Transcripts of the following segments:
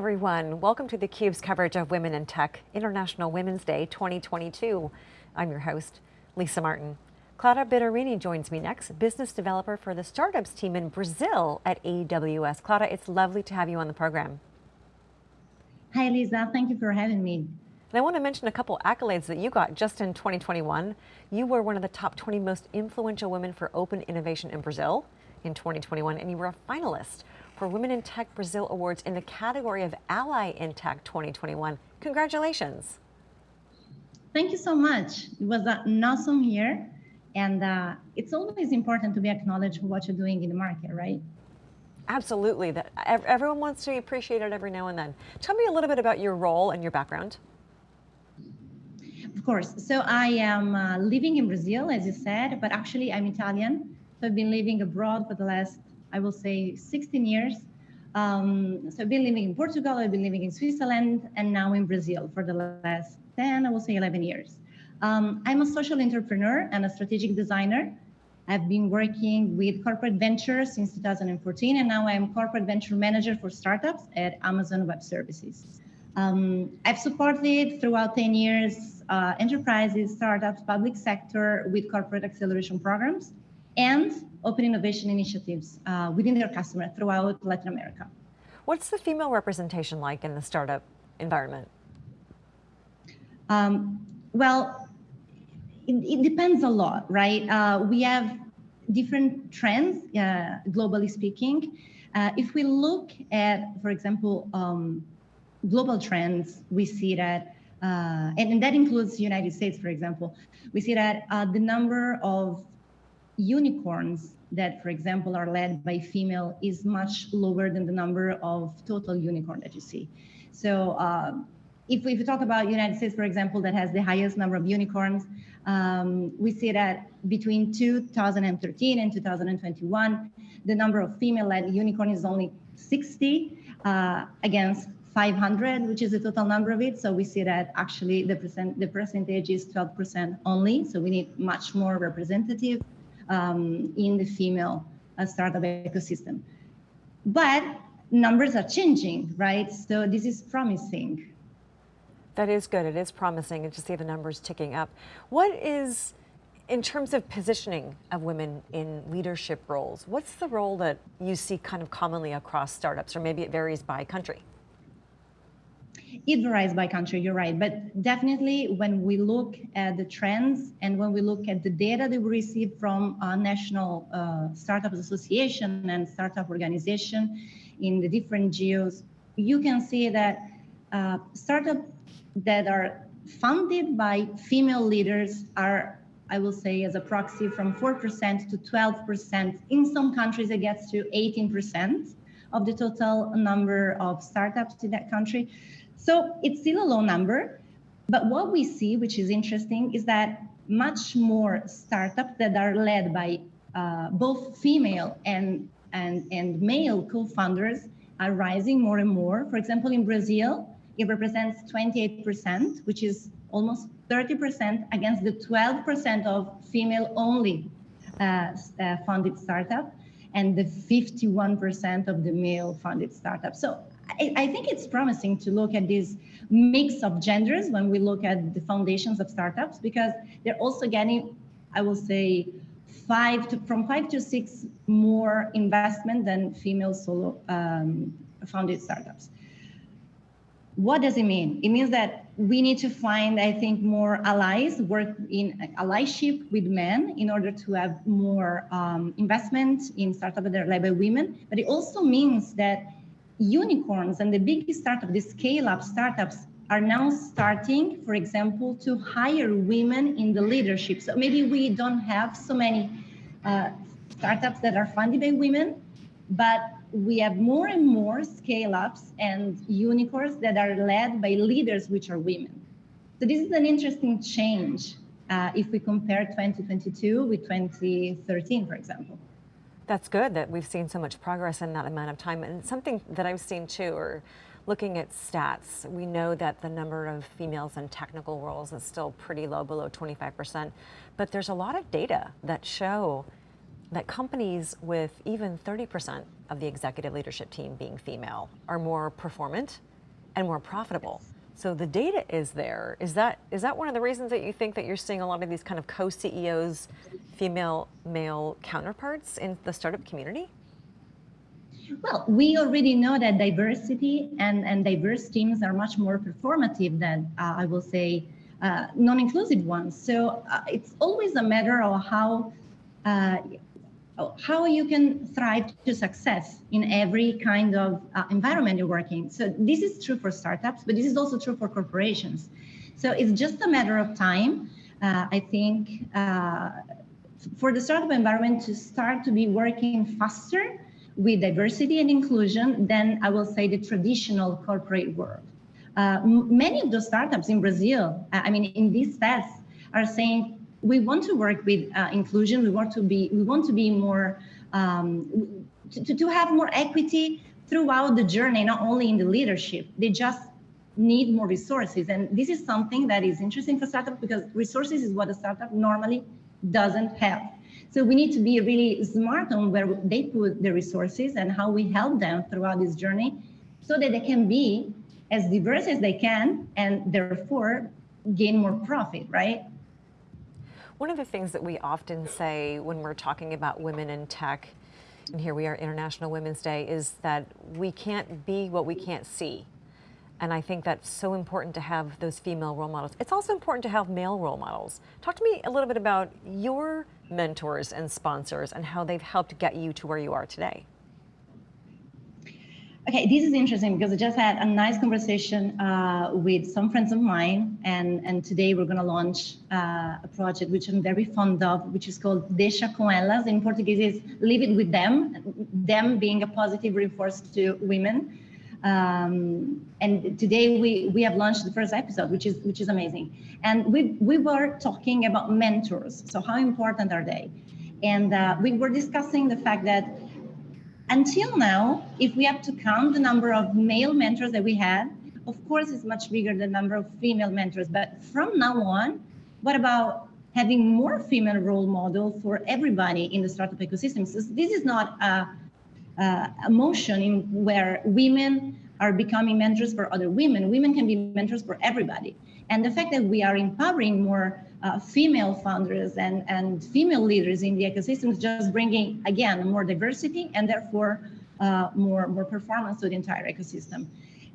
everyone. Welcome to theCUBE's coverage of Women in Tech, International Women's Day 2022. I'm your host, Lisa Martin. Clara Bittarini joins me next, business developer for the startups team in Brazil at AWS. Clara, it's lovely to have you on the program. Hi Lisa, thank you for having me. And I want to mention a couple accolades that you got just in 2021. You were one of the top 20 most influential women for open innovation in Brazil in 2021, and you were a finalist for Women in Tech Brazil Awards in the category of Ally in Tech 2021. Congratulations. Thank you so much. It was an awesome year. And uh, it's always important to be acknowledged for what you're doing in the market, right? Absolutely. That everyone wants to be appreciated every now and then. Tell me a little bit about your role and your background. Of course. So I am uh, living in Brazil, as you said, but actually I'm Italian. So I've been living abroad for the last, I will say, 16 years. Um, so I've been living in Portugal, I've been living in Switzerland, and now in Brazil for the last 10, I will say 11 years. Um, I'm a social entrepreneur and a strategic designer. I've been working with corporate ventures since 2014, and now I'm corporate venture manager for startups at Amazon Web Services. Um, I've supported throughout 10 years uh, enterprises, startups, public sector with corporate acceleration programs and open innovation initiatives uh, within their customer throughout Latin America. What's the female representation like in the startup environment? Um, well, it, it, depends a lot, right? Uh, we have different trends, uh, globally speaking. Uh, if we look at, for example, um, global trends, we see that, uh, and, and, that includes the United States, for example, we see that uh, the number of unicorns that, for example, are led by female is much lower than the number of total unicorn that you see. So uh, if we, if we talk about United States, for example, that has the highest number of unicorns, um, we see that between 2013 and 2021, the number of female-led unicorn is only 60 uh, against 500, which is the total number of it. So we see that actually the percent the percentage is 12% only. So we need much more representative um, in the female uh, startup ecosystem. But numbers are changing, right? So this is promising. That is good. It is promising to see the numbers ticking up. What is, in terms of positioning of women in leadership roles, what's the role that you see kind of commonly across startups, or maybe it varies by country? It varies by country, you're right. But definitely when we look at the trends and when we look at the data that we receive from our National uh, Startups Association and Startup Organization in the different geos, you can see that uh, startups that are funded by female leaders are I will say as a proxy from 4% to 12%. In some countries, it gets to 18% of the total number of startups in that country. So it's still a low number, but what we see, which is interesting, is that much more startups that are led by uh, both female and, and, and male co-founders are rising more and more. For example, in Brazil, it represents 28%, which is almost 30% against the 12% of female-only uh, uh, funded startup and the 51% of the male-funded startup. So I, I, think it's promising to look at this mix of genders when we look at the foundations of startups because they're also getting, I will say, five to, from five to six more investment than female solo um, founded startups. What does it mean? It means that we need to find, I think, more allies, work in allyship with men in order to have more um, investment in startups that are led by women. But it also means that unicorns and the big startup, the scale-up startups are now starting, for example, to hire women in the leadership. So maybe we don't have so many uh, startups that are funded by women, but we have more and more scale-ups and unicorns that are led by leaders which are women. So this is an interesting change uh, if we compare 2022 with 2013, for example. That's good that we've seen so much progress in that amount of time. And something that I've seen too, or looking at stats, we know that the number of females in technical roles is still pretty low, below 25%. But there's a lot of data that show that companies with even 30% of the executive leadership team being female are more performant, and more profitable. So the data is there. Is that is that one of the reasons that you think that you're seeing a lot of these kind of co-CEOs, female male counterparts in the startup community? Well, we already know that diversity and, and diverse teams are much more performative than, uh, I will say, uh, non-inclusive ones. So uh, it's always a matter of how uh, how you can thrive to success in every kind of uh, environment you're working. So this is true for startups, but this is also true for corporations. So it's just a matter of time. Uh, I think for the startup environment to start to be working faster with diversity and inclusion than I will say the traditional corporate world. Uh, many of those startups in Brazil, I mean, in these tests, are saying we want to work with uh, inclusion. We want to be we want to be more um, to, to have more equity throughout the journey, not only in the leadership. They just need more resources, and this is something that is interesting for startups because resources is what a startup normally doesn't have. So we need to be really smart on where they put the resources and how we help them throughout this journey so that they can be as diverse as they can and therefore gain more profit, right? One of the things that we often say when we're talking about women in tech, and here we are International Women's Day, is that we can't be what we can't see. And I think that's so important to have those female role models. It's also important to have male role models. Talk to me a little bit about your mentors and sponsors and how they've helped get you to where you are today. Okay, this is interesting because I just had a nice conversation uh, with some friends of mine, and, and today we're going to launch uh, a project which I'm very fond of, which is called Deixa com elas. In Portuguese, is Leave It With Them, them being a positive reinforce to women. Um, and today we, we have launched the first episode, which is which is amazing. And we, we were talking about mentors. So how important are they? And uh, we were discussing the fact that until now, if we have to count the number of male mentors that we had, of course, it's much bigger than the number of female mentors. But from now on, what about having more female role model for everybody in the startup ecosystem? So this is not a uh, a motion in where women are becoming mentors for other women. Women can be mentors for everybody. And the fact that we are empowering more uh, female founders and, and female leaders in the ecosystem is just bringing, again, more diversity and therefore uh, more, more performance to the entire ecosystem.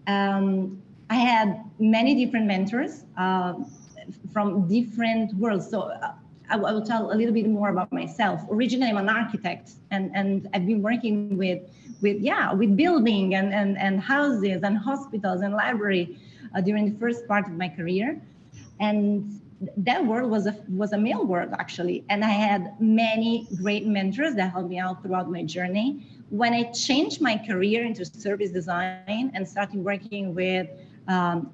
Um, I had many different mentors uh, from different worlds. So uh, I, will tell a little bit more about myself. Originally, I'm an architect, and, and I've been working with, with yeah, with building and, and, and houses and hospitals and library uh, during the first part of my career. And that world was a, was a male world, actually. And I had many great mentors that helped me out throughout my journey. When I changed my career into service design and started working with um,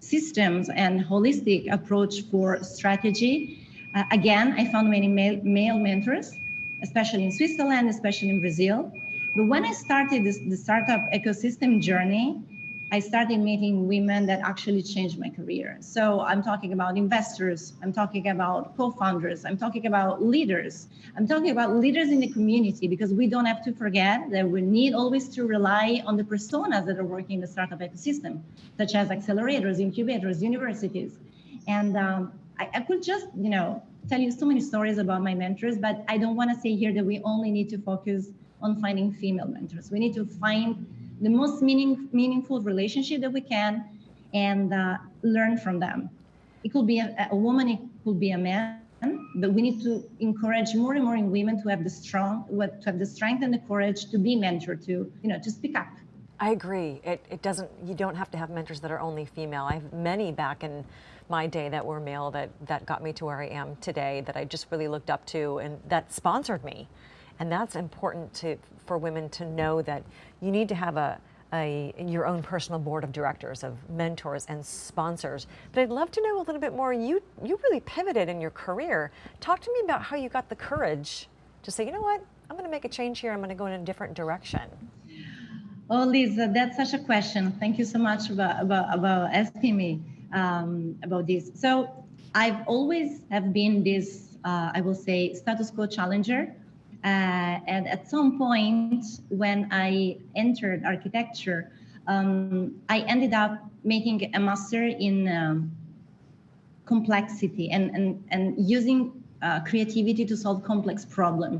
systems and holistic approach for strategy, uh, again, I found many male, male, mentors, especially in Switzerland, especially in Brazil. But when I started this, the startup ecosystem journey, I started meeting women that actually changed my career. So I'm talking about investors, I'm talking about co-founders, I'm talking about leaders, I'm talking about leaders in the community because we don't have to forget that we need always to rely on the personas that are working in the startup ecosystem, such as accelerators, incubators, universities. And um, I, I could just, you know, tell you so many stories about my mentors, but I don't want to say here that we only need to focus on finding female mentors. We need to find the most meaning, meaningful relationship that we can and uh, learn from them. It could be a, a, woman, it could be a man, but we need to encourage more and more in women to have the strong, to have the strength and the courage to be mentored, to you know, to speak up. I agree. It, it doesn't. You don't have to have mentors that are only female. I have many back in my day that were male that, that got me to where I am today that I just really looked up to and that sponsored me. And that's important to, for women to know that you need to have a, a, your own personal board of directors, of mentors and sponsors. But I'd love to know a little bit more. You, you really pivoted in your career. Talk to me about how you got the courage to say, you know what, I'm going to make a change here. I'm going to go in a different direction. Oh, Lisa, that's such a question. Thank you so much about, about, about asking me um, about this. So I've always have been this, uh, I will say, status quo challenger. Uh, and at some point when I entered architecture, um, I ended up making a master in um, complexity and, and, and using uh, creativity to solve complex problem.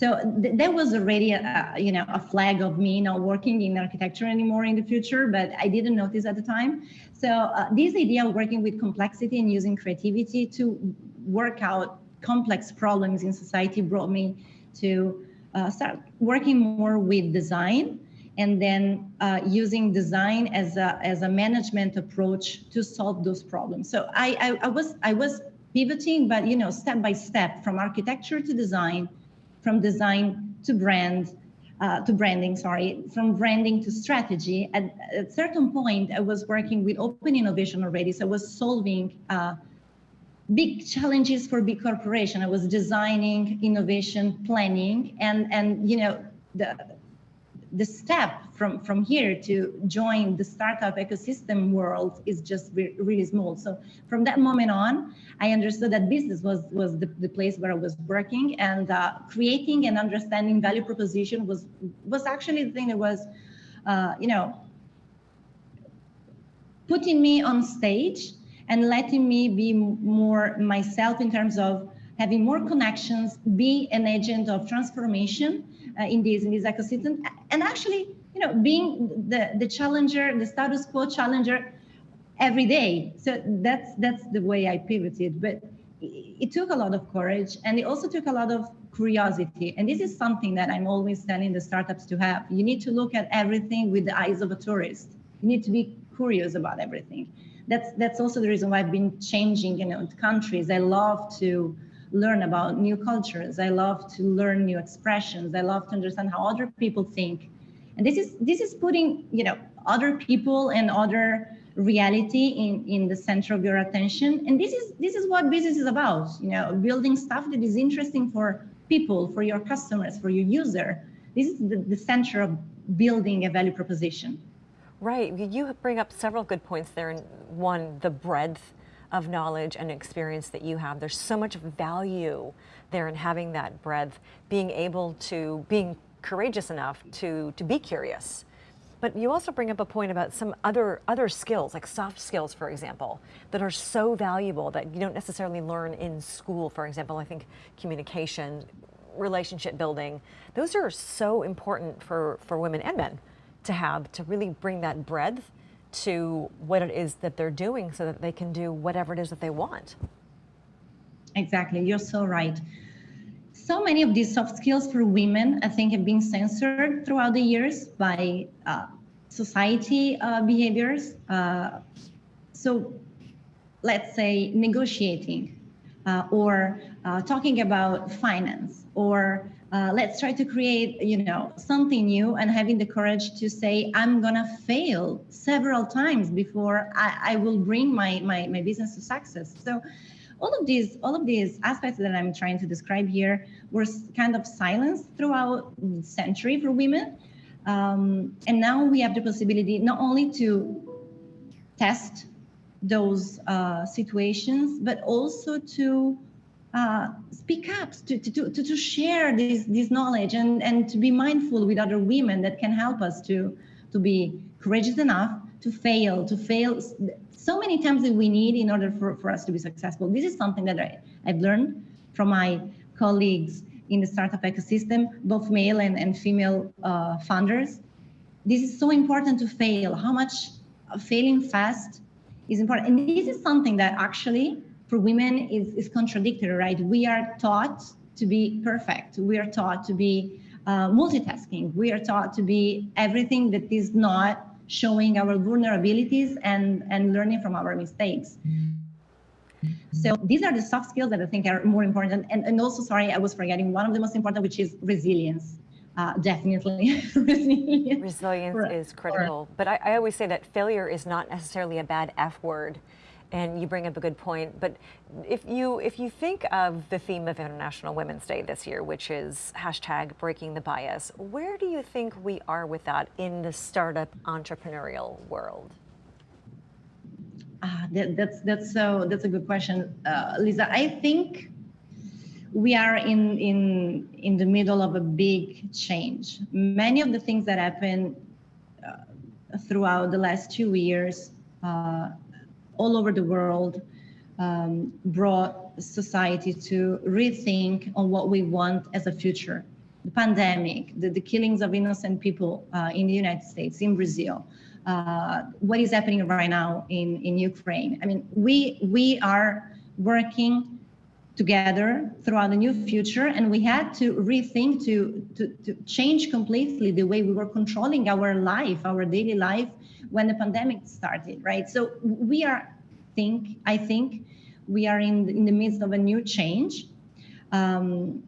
So th there was already a, you know a flag of me not working in architecture anymore in the future, but I didn't notice at the time. So uh, this idea of working with complexity and using creativity to work out complex problems in society brought me to uh, start working more with design and then uh, using design as a, as a management approach to solve those problems. So I, I, I was I was pivoting, but you know, step by step from architecture to design, from design to brand, uh, to branding, sorry, from branding to strategy. At a certain point, I was working with open innovation already. So I was solving uh, big challenges for big corporation. I was designing, innovation, planning, and, and you know, the, the step from, from here to join the startup ecosystem world is just re really small. So from that moment on, I understood that business was, was the, the place where I was working and uh, creating and understanding value proposition was, was actually the thing that was, uh, you know, putting me on stage and letting me be more myself in terms of having more connections, be an agent of transformation uh, in this in this ecosystem, and actually, you know, being the the challenger, the status quo challenger every day. So that's that's the way I pivoted. But it took a lot of courage, and it also took a lot of curiosity. And this is something that I'm always telling the startups to have. You need to look at everything with the eyes of a tourist. You need to be curious about everything. That's that's also the reason why I've been changing, you know, countries. I love to learn about new cultures. I love to learn new expressions. I love to understand how other people think. And this is this is putting, you know, other people and other reality in, in the center of your attention. And this is this is what business is about, you know, building stuff that is interesting for people, for your customers, for your user. This is the, the center of building a value proposition. Right. You bring up several good points there. And one, the breadth of knowledge and experience that you have. There's so much value there in having that breadth, being able to, being courageous enough to, to be curious. But you also bring up a point about some other, other skills, like soft skills, for example, that are so valuable that you don't necessarily learn in school. For example, I think communication, relationship building, those are so important for, for women and men to have, to really bring that breadth to what it is that they're doing so that they can do whatever it is that they want. Exactly, you're so right. So many of these soft skills for women, I think, have been censored throughout the years by uh, society uh, behaviors. Uh, so let's say negotiating uh, or uh, talking about finance or uh, let's try to create, you know, something new and having the courage to say, I'm gonna fail several times before I, I will bring my, my, my business to success. So all of these, all of these aspects that I'm trying to describe here were kind of silenced throughout century for women. Um, and now we have the possibility not only to test those uh, situations, but also to uh, speak up, to, to, to, to share this, this knowledge and, and to be mindful with other women that can help us to, to be courageous enough to fail, to fail so many times that we need in order for, for us to be successful. This is something that I, I've learned from my colleagues in the startup ecosystem, both male and, and female uh, founders. This is so important to fail. How much failing fast is important. And this is something that actually for women is, is contradictory, right? We are taught to be perfect. We are taught to be uh, multitasking. We are taught to be everything that is not showing our vulnerabilities and, and learning from our mistakes. So these are the soft skills that I think are more important. And, and also, sorry, I was forgetting one of the most important, which is resilience. Uh, definitely resilience. Resilience for, is critical. For, but I, I always say that failure is not necessarily a bad F word and you bring up a good point. But if you if you think of the theme of International Women's Day this year, which is hashtag breaking the bias, where do you think we are with that in the startup entrepreneurial world? Uh, that, that's that's so that's a good question, uh, Lisa. I think we are in in in the middle of a big change. Many of the things that happen uh, throughout the last two years, uh, all over the world, um, brought society to rethink on what we want as a future. The pandemic, the, the killings of innocent people uh, in the United States, in Brazil, uh, what is happening right now in, in Ukraine. I mean, we, we are working together throughout the new future and we had to rethink to, to, to change completely the way we were controlling our life our daily life when the pandemic started right? So we are think i think we are in, in the midst of a new change. Um,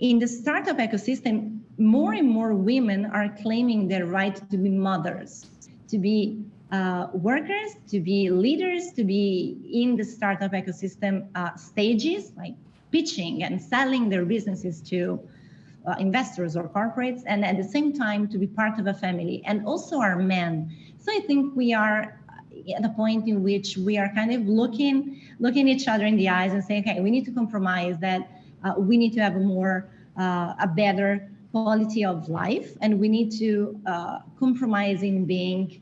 in the startup ecosystem more and more women are claiming their right to be mothers to be uh, workers, to be leaders, to be in the startup ecosystem uh, stages, like pitching and selling their businesses to uh, investors or corporates, and at the same time to be part of a family, and also our men. So I think we are at a point in which we are kind of looking looking each other in the eyes and saying, okay, we need to compromise that uh, we need to have a more uh, a better quality of life, and we need to compromise in being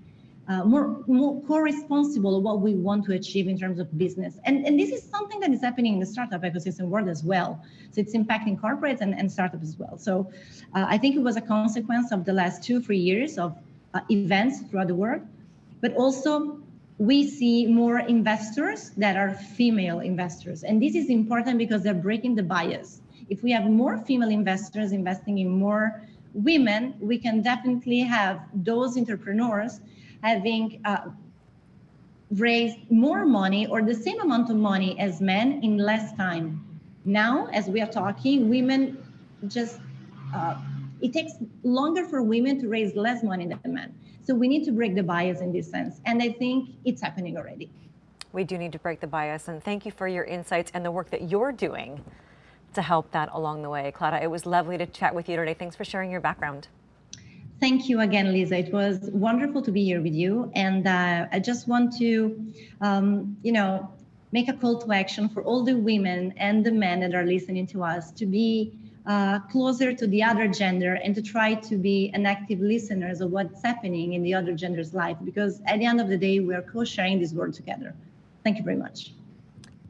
uh, more, more co-responsible of what we want to achieve in terms of business. And, and this is something that is happening in the startup ecosystem world as well. So it's impacting corporates and, and startups as well. So uh, I think it was a consequence of the last two, three years of uh, events throughout the world, but also we see more investors that are female investors. And this is important because they're breaking the bias. If we have more female investors investing in more women, we can definitely have those entrepreneurs having uh, raised more money or the same amount of money as men in less time. Now, as we are talking, women just, uh, it takes longer for women to raise less money than men. So we need to break the bias in this sense. And I think it's happening already. We do need to break the bias. And thank you for your insights and the work that you're doing to help that along the way. Clara, it was lovely to chat with you today. Thanks for sharing your background. Thank you again, Lisa. It was wonderful to be here with you. And uh, I just want to, um, you know, make a call to action for all the women and the men that are listening to us to be uh, closer to the other gender and to try to be an active listeners of what's happening in the other gender's life. Because at the end of the day, we are co-sharing this world together. Thank you very much.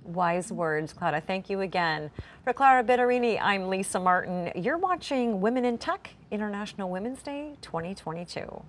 Wise words, Clara. Thank you again. For Clara Bittarini, I'm Lisa Martin. You're watching Women in Tech International Women's Day 2022.